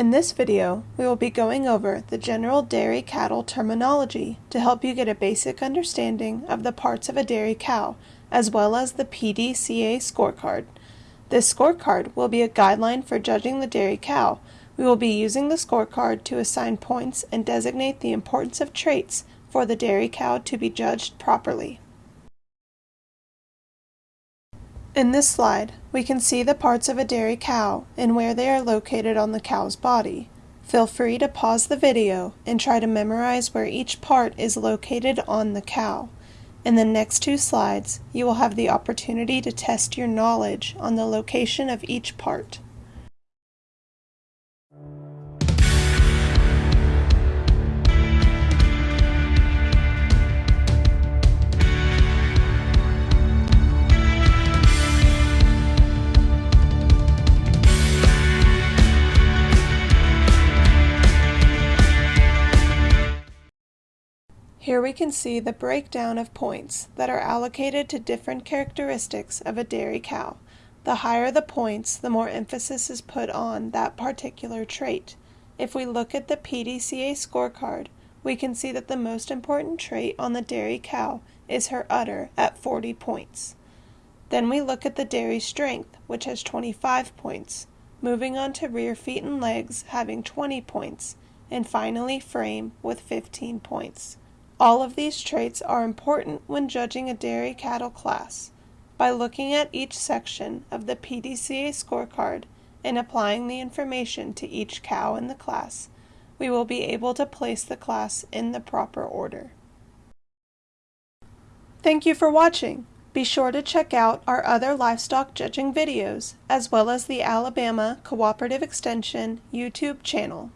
In this video, we will be going over the general dairy cattle terminology to help you get a basic understanding of the parts of a dairy cow, as well as the PDCA scorecard. This scorecard will be a guideline for judging the dairy cow. We will be using the scorecard to assign points and designate the importance of traits for the dairy cow to be judged properly. In this slide, we can see the parts of a dairy cow and where they are located on the cow's body. Feel free to pause the video and try to memorize where each part is located on the cow. In the next two slides, you will have the opportunity to test your knowledge on the location of each part. Here we can see the breakdown of points that are allocated to different characteristics of a dairy cow. The higher the points, the more emphasis is put on that particular trait. If we look at the PDCA scorecard, we can see that the most important trait on the dairy cow is her udder at 40 points. Then we look at the dairy strength, which has 25 points, moving on to rear feet and legs having 20 points, and finally frame with 15 points. All of these traits are important when judging a dairy cattle class. By looking at each section of the PDCA scorecard and applying the information to each cow in the class, we will be able to place the class in the proper order. Thank you for watching. Be sure to check out our other livestock judging videos, as well as the Alabama Cooperative Extension YouTube channel.